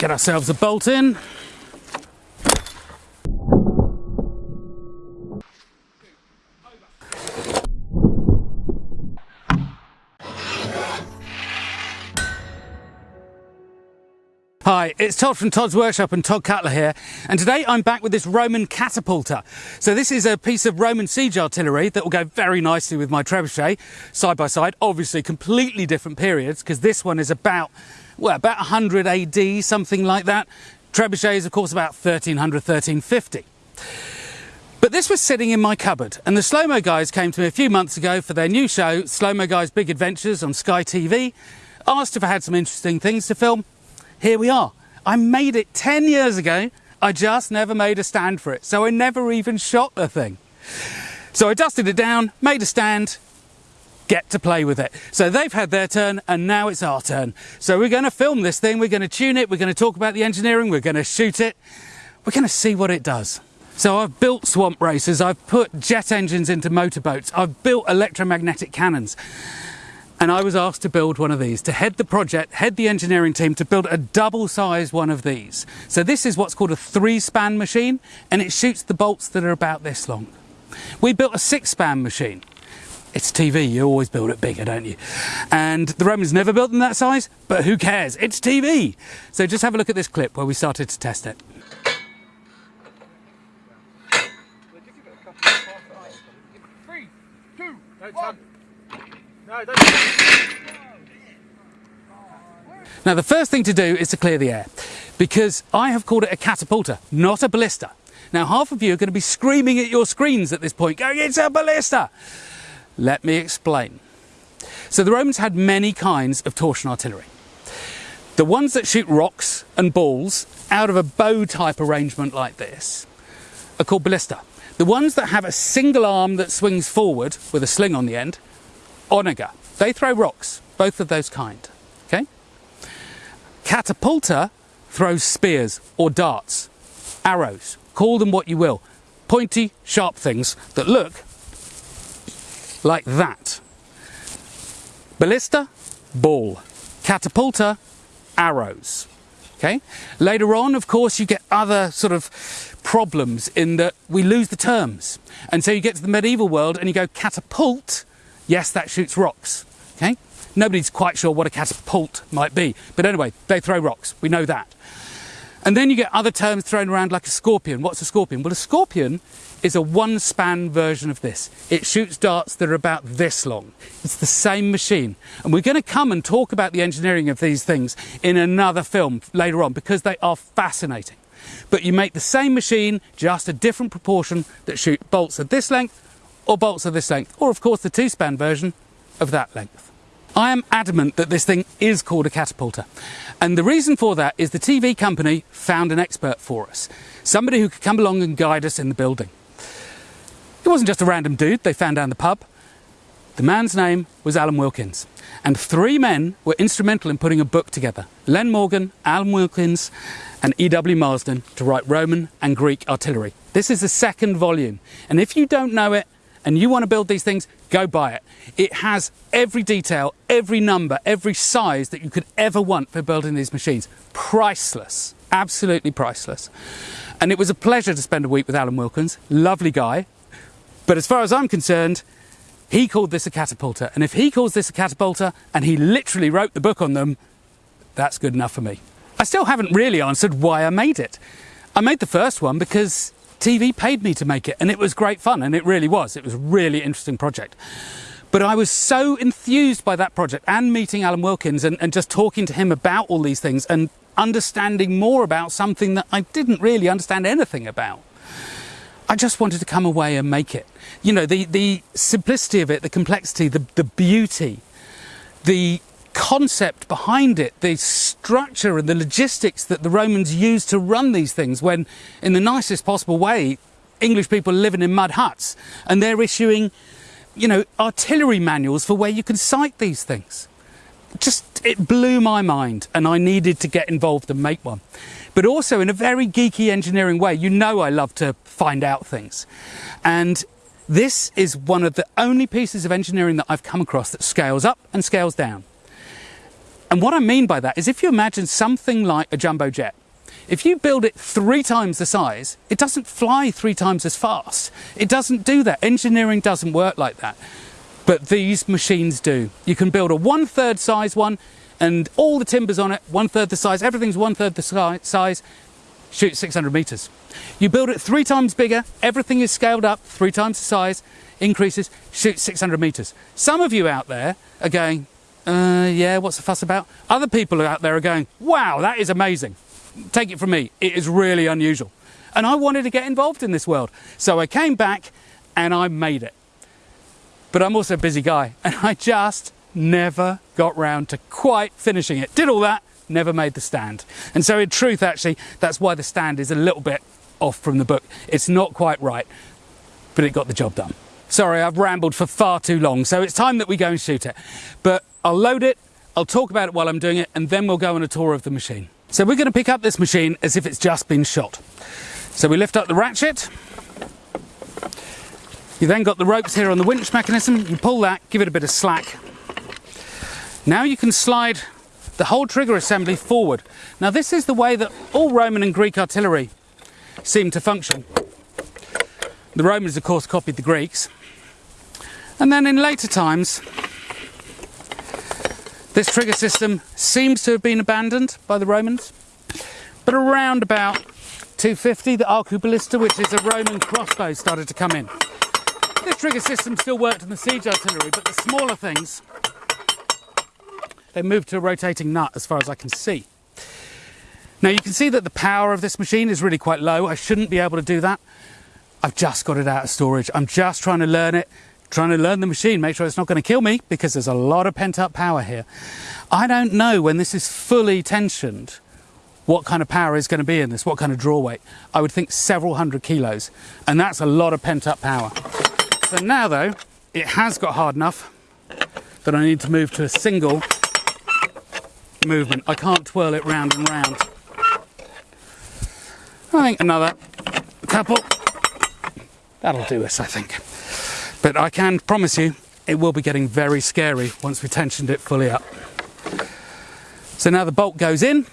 Get ourselves a bolt in. Hi, it's Todd from Todd's Workshop and Todd Cutler here, and today I'm back with this Roman catapulta. So this is a piece of Roman siege artillery that will go very nicely with my trebuchet, side by side, obviously completely different periods, because this one is about, well, about 100 AD, something like that. Trebuchet is of course about 1300, 1350. But this was sitting in my cupboard, and the Slow Mo guys came to me a few months ago for their new show, Slow Mo Guys Big Adventures on Sky TV, asked if I had some interesting things to film, here we are. I made it 10 years ago. I just never made a stand for it. So I never even shot the thing. So I dusted it down, made a stand, get to play with it. So they've had their turn and now it's our turn. So we're going to film this thing, we're going to tune it, we're going to talk about the engineering, we're going to shoot it, we're going to see what it does. So I've built swamp racers, I've put jet engines into motorboats, I've built electromagnetic cannons. And I was asked to build one of these, to head the project, head the engineering team to build a double size one of these. So this is what's called a three span machine and it shoots the bolts that are about this long. We built a six span machine. It's TV, you always build it bigger, don't you? And the Romans never built them that size, but who cares? It's TV! So just have a look at this clip where we started to test it. Three, two, one. No, now the first thing to do is to clear the air because I have called it a catapulta, not a ballista. Now half of you are going to be screaming at your screens at this point going, it's a ballista! Let me explain. So the Romans had many kinds of torsion artillery. The ones that shoot rocks and balls out of a bow type arrangement like this are called ballista. The ones that have a single arm that swings forward with a sling on the end onager. They throw rocks, both of those kind. Okay? Catapulta throws spears or darts, arrows, call them what you will. Pointy, sharp things that look like that. Ballista, ball. Catapulta, arrows. Okay? Later on, of course, you get other sort of problems in that we lose the terms. And so you get to the medieval world and you go catapult Yes, that shoots rocks. Okay? Nobody's quite sure what a catapult might be. But anyway, they throw rocks. We know that. And then you get other terms thrown around like a scorpion. What's a scorpion? Well, a scorpion is a one span version of this. It shoots darts that are about this long. It's the same machine. And we're going to come and talk about the engineering of these things in another film later on because they are fascinating. But you make the same machine, just a different proportion that shoot bolts of this length or bolts of this length, or of course the two-span version of that length. I am adamant that this thing is called a catapulta. And the reason for that is the TV company found an expert for us. Somebody who could come along and guide us in the building. It wasn't just a random dude they found down the pub. The man's name was Alan Wilkins. And three men were instrumental in putting a book together. Len Morgan, Alan Wilkins, and E.W. Marsden to write Roman and Greek artillery. This is the second volume. And if you don't know it, and you want to build these things, go buy it. It has every detail, every number, every size that you could ever want for building these machines. Priceless, absolutely priceless. And it was a pleasure to spend a week with Alan Wilkins, lovely guy. But as far as I'm concerned, he called this a catapulta. And if he calls this a catapulta, and he literally wrote the book on them, that's good enough for me. I still haven't really answered why I made it. I made the first one because TV paid me to make it and it was great fun and it really was. It was a really interesting project. But I was so enthused by that project and meeting Alan Wilkins and, and just talking to him about all these things and understanding more about something that I didn't really understand anything about. I just wanted to come away and make it. You know, the, the simplicity of it, the complexity, the, the beauty, the concept behind it, the structure and the logistics that the Romans used to run these things when, in the nicest possible way, English people are living in mud huts and they're issuing, you know, artillery manuals for where you can sight these things. Just, it blew my mind and I needed to get involved and make one. But also in a very geeky engineering way. You know I love to find out things. And this is one of the only pieces of engineering that I've come across that scales up and scales down And what I mean by that is if you imagine something like a jumbo jet, if you build it three times the size, it doesn't fly three times as fast. It doesn't do that. Engineering doesn't work like that. But these machines do. You can build a one third size one and all the timbers on it, one third the size, everything's one third the size, shoot 600 meters. You build it three times bigger, everything is scaled up three times the size, increases, shoot 600 meters. Some of you out there are going, uh, yeah, what's the fuss about? Other people out there are going, wow, that is amazing. Take it from me, it is really unusual. And I wanted to get involved in this world. So I came back and I made it but I'm also a busy guy and I just never got round to quite finishing it. Did all that, never made the stand. And so in truth, actually, that's why the stand is a little bit off from the book. It's not quite right, but it got the job done. Sorry, I've rambled for far too long, so it's time that we go and shoot it. But I'll load it, I'll talk about it while I'm doing it, and then we'll go on a tour of the machine. So we're gonna pick up this machine as if it's just been shot. So we lift up the ratchet, you then got the ropes here on the winch mechanism. You pull that, give it a bit of slack. Now you can slide the whole trigger assembly forward. Now this is the way that all Roman and Greek artillery seem to function. The Romans of course copied the Greeks. And then in later times, this trigger system seems to have been abandoned by the Romans. But around about 250, the arcuballista, which is a Roman crossbow, started to come in. This trigger system still worked in the siege artillery, but the smaller things, they moved to a rotating nut as far as I can see. Now you can see that the power of this machine is really quite low. I shouldn't be able to do that. I've just got it out of storage. I'm just trying to learn it, trying to learn the machine, make sure it's not going to kill me because there's a lot of pent up power here. I don't know when this is fully tensioned what kind of power is going to be in this, what kind of draw weight. I would think several hundred kilos, and that's a lot of pent up power. So now though, it has got hard enough that I need to move to a single movement. I can't twirl it round and round. I think another couple, that'll do us I think. But I can promise you, it will be getting very scary once we tensioned it fully up. So now the bolt goes in,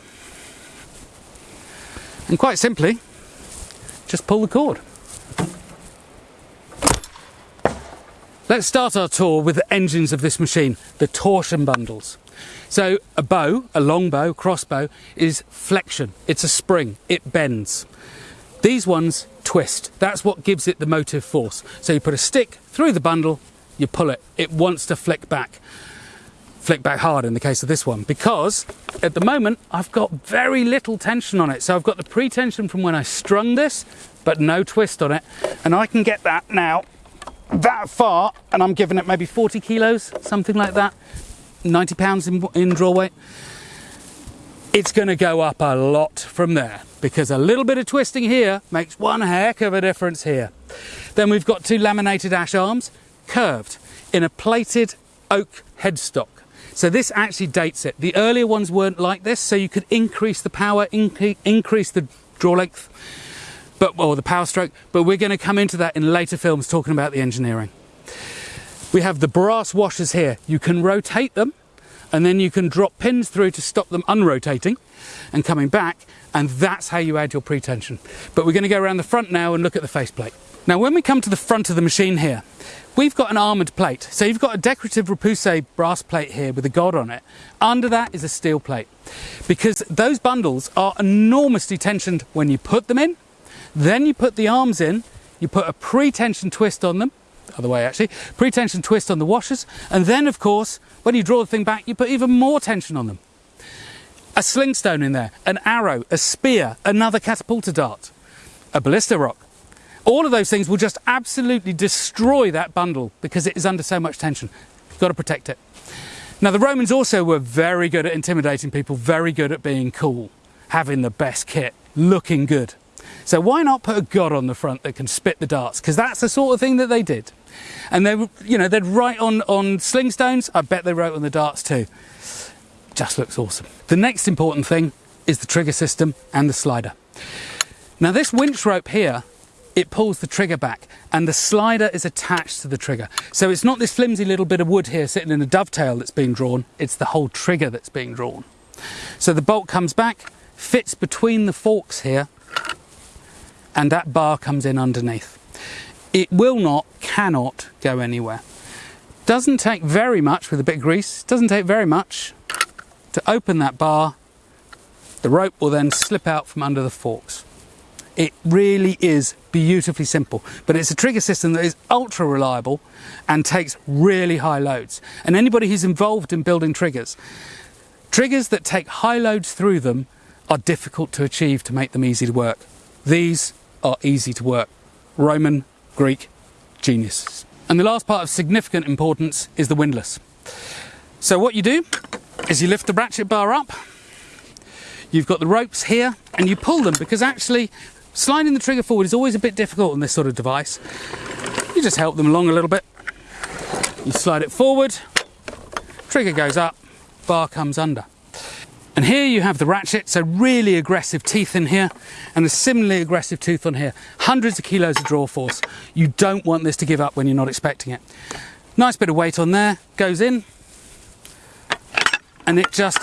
and quite simply, just pull the cord. Let's start our tour with the engines of this machine, the torsion bundles. So a bow, a long bow, crossbow, is flexion. It's a spring, it bends. These ones twist. That's what gives it the motive force. So you put a stick through the bundle, you pull it. It wants to flick back. Flick back hard in the case of this one because at the moment I've got very little tension on it. So I've got the pre-tension from when I strung this, but no twist on it. And I can get that now that far and I'm giving it maybe 40 kilos, something like that, 90 pounds in, in draw weight, it's going to go up a lot from there because a little bit of twisting here makes one heck of a difference here. Then we've got two laminated ash arms, curved in a plated oak headstock. So this actually dates it. The earlier ones weren't like this, so you could increase the power, increase the draw length but or the power stroke, but we're going to come into that in later films talking about the engineering. We have the brass washers here. You can rotate them and then you can drop pins through to stop them unrotating and coming back and that's how you add your pretension. But we're going to go around the front now and look at the faceplate. Now when we come to the front of the machine here, we've got an armoured plate. So you've got a decorative repoussé brass plate here with a god on it. Under that is a steel plate because those bundles are enormously tensioned when you put them in then you put the arms in, you put a pre-tension twist on them, other way actually, pre-tension twist on the washers, and then of course, when you draw the thing back, you put even more tension on them. A sling stone in there, an arrow, a spear, another catapulta dart, a ballista rock. All of those things will just absolutely destroy that bundle because it is under so much tension. You've got to protect it. Now the Romans also were very good at intimidating people, very good at being cool, having the best kit, looking good. So why not put a god on the front that can spit the darts? Because that's the sort of thing that they did. And they, you know, they'd write on, on sling stones. I bet they wrote on the darts too. Just looks awesome. The next important thing is the trigger system and the slider. Now this winch rope here it pulls the trigger back and the slider is attached to the trigger. So it's not this flimsy little bit of wood here sitting in a dovetail that's being drawn, it's the whole trigger that's being drawn. So the bolt comes back, fits between the forks here, and that bar comes in underneath. It will not, cannot go anywhere. Doesn't take very much with a bit of grease, doesn't take very much to open that bar. The rope will then slip out from under the forks. It really is beautifully simple, but it's a trigger system that is ultra reliable and takes really high loads. And anybody who's involved in building triggers, triggers that take high loads through them are difficult to achieve to make them easy to work. These are easy to work. Roman, Greek, genius. And the last part of significant importance is the windlass. So what you do is you lift the ratchet bar up, you've got the ropes here, and you pull them because actually Sliding the trigger forward is always a bit difficult on this sort of device. You just help them along a little bit. You slide it forward, trigger goes up, bar comes under. And here you have the ratchet, so really aggressive teeth in here, and a similarly aggressive tooth on here. Hundreds of kilos of draw force. You don't want this to give up when you're not expecting it. Nice bit of weight on there, goes in, and it just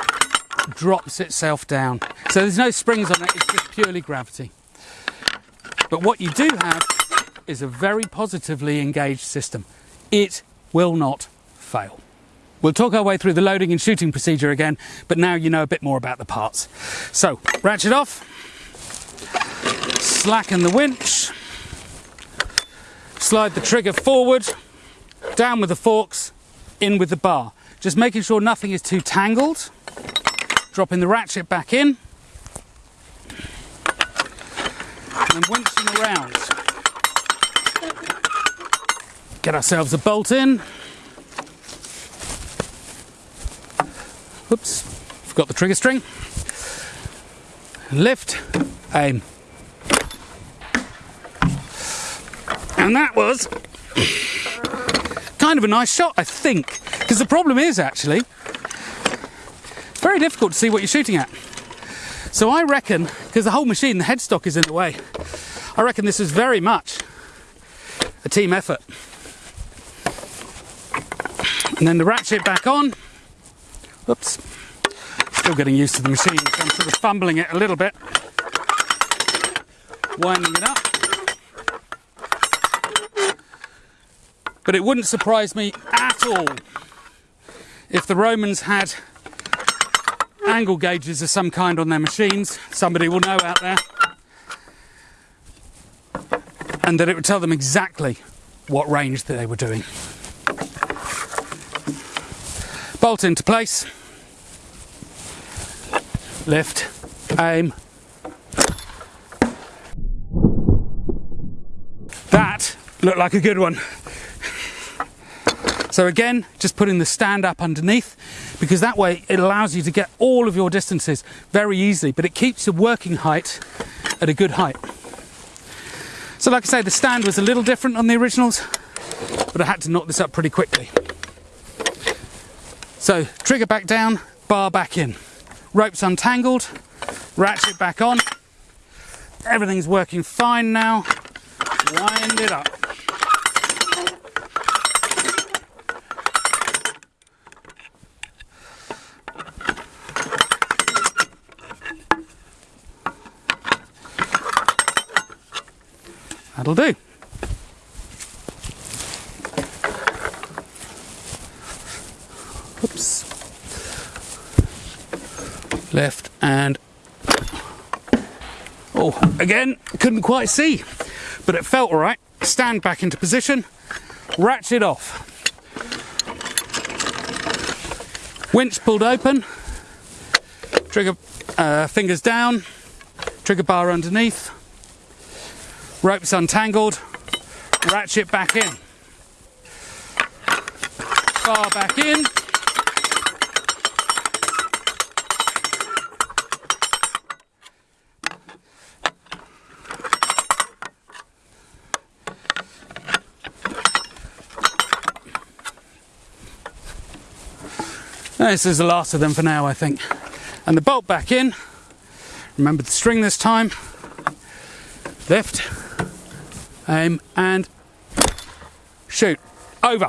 drops itself down. So there's no springs on it, it's just purely gravity. But what you do have is a very positively engaged system. It will not fail. We'll talk our way through the loading and shooting procedure again, but now you know a bit more about the parts. So, ratchet off, slacken the winch, slide the trigger forward, down with the forks, in with the bar. Just making sure nothing is too tangled, dropping the ratchet back in, and winching around. Get ourselves a bolt in. Oops, forgot the trigger string. Lift, aim. And that was kind of a nice shot, I think. Because the problem is actually, very difficult to see what you're shooting at. So I reckon, because the whole machine, the headstock is in the way, I reckon this is very much a team effort. And then the ratchet back on. Oops. Still getting used to the machine, so I'm sort of fumbling it a little bit. Winding it up. But it wouldn't surprise me at all if the Romans had angle gauges of some kind on their machines. Somebody will know out there. And that it would tell them exactly what range that they were doing. Bolt into place. Lift. Aim. That looked like a good one. So again, just putting the stand up underneath because that way it allows you to get all of your distances very easily, but it keeps the working height at a good height. So like I say, the stand was a little different on the originals, but I had to knock this up pretty quickly. So trigger back down, bar back in. Ropes untangled, ratchet back on. Everything's working fine now. Wind it up. That'll do. Oops. Left and oh, again, couldn't quite see, but it felt all right. Stand back into position, ratchet off. Winch pulled open, trigger uh, fingers down, trigger bar underneath, Ropes untangled, ratchet back in. Bar back in. This is the last of them for now, I think. And the bolt back in. Remember the string this time. Lift Aim and shoot. Over.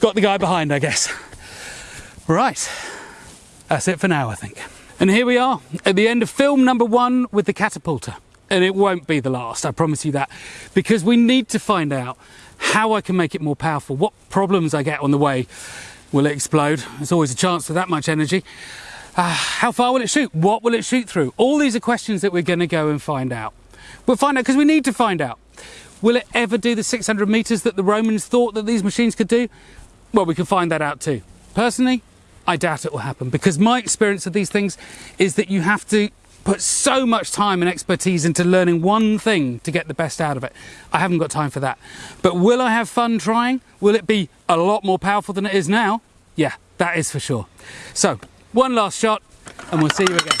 Got the guy behind, I guess. Right, that's it for now, I think. And here we are at the end of film number one with the catapulta. And it won't be the last, I promise you that, because we need to find out how I can make it more powerful, what problems I get on the way. Will it explode? There's always a chance for that much energy. Uh, how far will it shoot? What will it shoot through? All these are questions that we're going to go and find out. We'll find out because we need to find out. Will it ever do the 600 meters that the Romans thought that these machines could do? Well, we can find that out too. Personally, I doubt it will happen because my experience of these things is that you have to put so much time and expertise into learning one thing to get the best out of it. I haven't got time for that. But will I have fun trying? Will it be a lot more powerful than it is now? Yeah, that is for sure. So, one last shot and we'll see you again.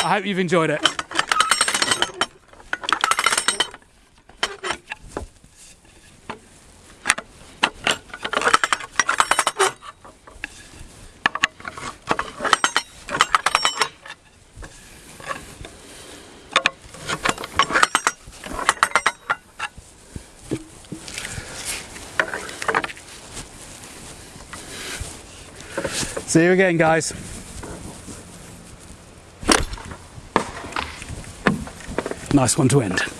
I hope you've enjoyed it. See you again, guys. Nice one to end.